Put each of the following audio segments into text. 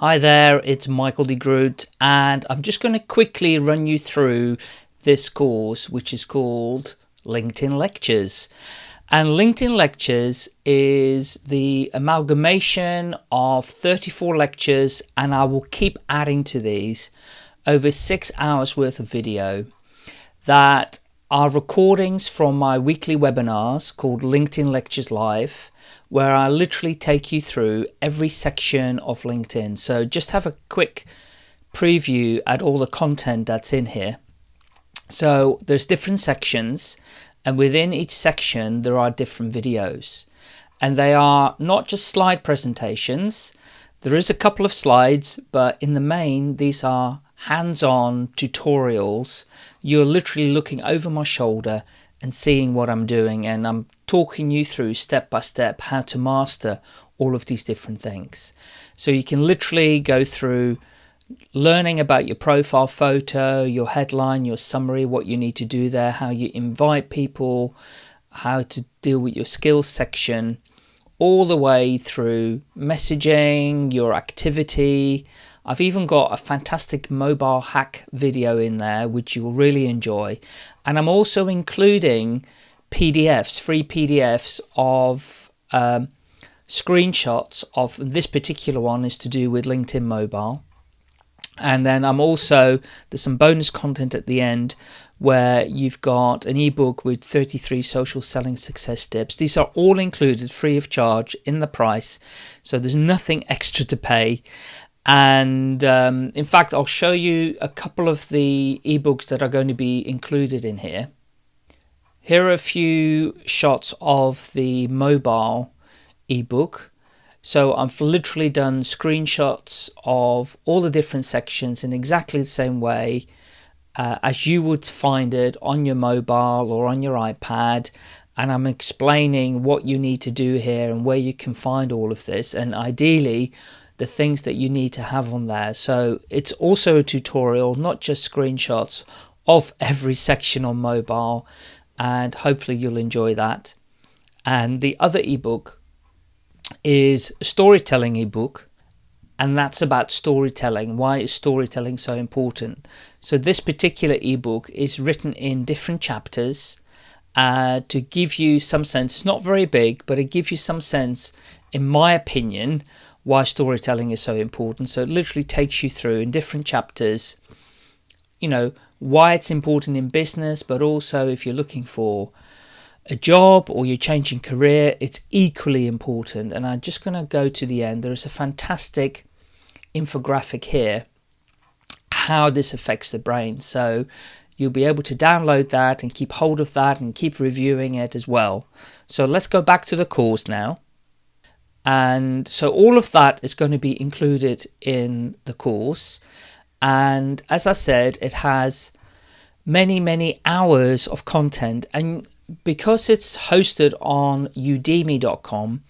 Hi there, it's Michael de Groot, and I'm just going to quickly run you through this course, which is called LinkedIn Lectures. And LinkedIn Lectures is the amalgamation of 34 lectures, and I will keep adding to these over six hours worth of video that are recordings from my weekly webinars called LinkedIn Lectures Live where I literally take you through every section of LinkedIn. So just have a quick preview at all the content that's in here. So there's different sections and within each section there are different videos and they are not just slide presentations. There is a couple of slides, but in the main, these are hands-on tutorials. You're literally looking over my shoulder and seeing what I'm doing and I'm talking you through step by step how to master all of these different things. So you can literally go through learning about your profile photo, your headline, your summary, what you need to do there, how you invite people, how to deal with your skills section, all the way through messaging, your activity, I've even got a fantastic mobile hack video in there, which you'll really enjoy. And I'm also including PDFs, free PDFs of um, screenshots of this particular one is to do with LinkedIn mobile. And then I'm also, there's some bonus content at the end where you've got an ebook with 33 social selling success tips. These are all included free of charge in the price. So there's nothing extra to pay. And um, in fact, I'll show you a couple of the ebooks that are going to be included in here. Here are a few shots of the mobile ebook. So I've literally done screenshots of all the different sections in exactly the same way uh, as you would find it on your mobile or on your iPad. And I'm explaining what you need to do here and where you can find all of this. And ideally, the things that you need to have on there. So it's also a tutorial, not just screenshots of every section on mobile and hopefully you'll enjoy that. And the other ebook is a storytelling ebook and that's about storytelling. Why is storytelling so important? So this particular ebook is written in different chapters uh, to give you some sense. Not very big, but it gives you some sense, in my opinion, why storytelling is so important. So it literally takes you through in different chapters, you know, why it's important in business, but also if you're looking for a job or you're changing career, it's equally important. And I'm just going to go to the end. There's a fantastic infographic here, how this affects the brain. So you'll be able to download that and keep hold of that and keep reviewing it as well. So let's go back to the course now. And so all of that is going to be included in the course. And as I said, it has many, many hours of content. And because it's hosted on udemy.com,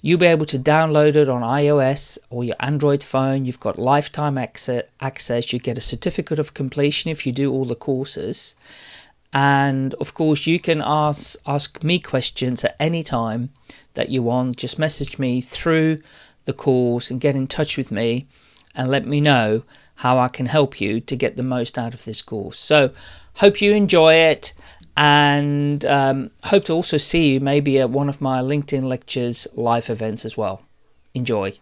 you'll be able to download it on iOS or your Android phone. You've got lifetime access. You get a certificate of completion if you do all the courses. And of course, you can ask, ask me questions at any time that you want. Just message me through the course and get in touch with me and let me know how I can help you to get the most out of this course. So hope you enjoy it and um, hope to also see you maybe at one of my LinkedIn lectures live events as well. Enjoy.